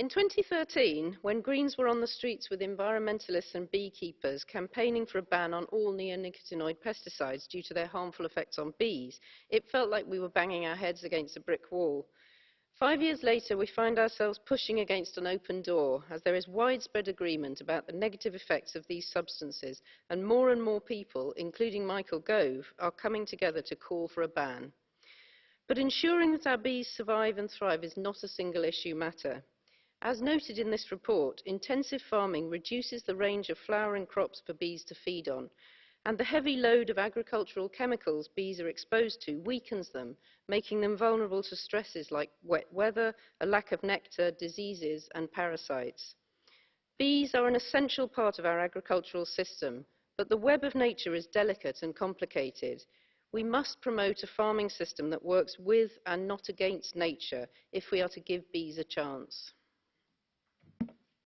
In 2013, when Greens were on the streets with environmentalists and beekeepers campaigning for a ban on all neonicotinoid pesticides due to their harmful effects on bees, it felt like we were banging our heads against a brick wall. Five years later, we find ourselves pushing against an open door as there is widespread agreement about the negative effects of these substances and more and more people, including Michael Gove, are coming together to call for a ban. But ensuring that our bees survive and thrive is not a single issue matter. As noted in this report, intensive farming reduces the range of flowering crops for bees to feed on, and the heavy load of agricultural chemicals bees are exposed to weakens them, making them vulnerable to stresses like wet weather, a lack of nectar, diseases, and parasites. Bees are an essential part of our agricultural system, but the web of nature is delicate and complicated. We must promote a farming system that works with and not against nature if we are to give bees a chance.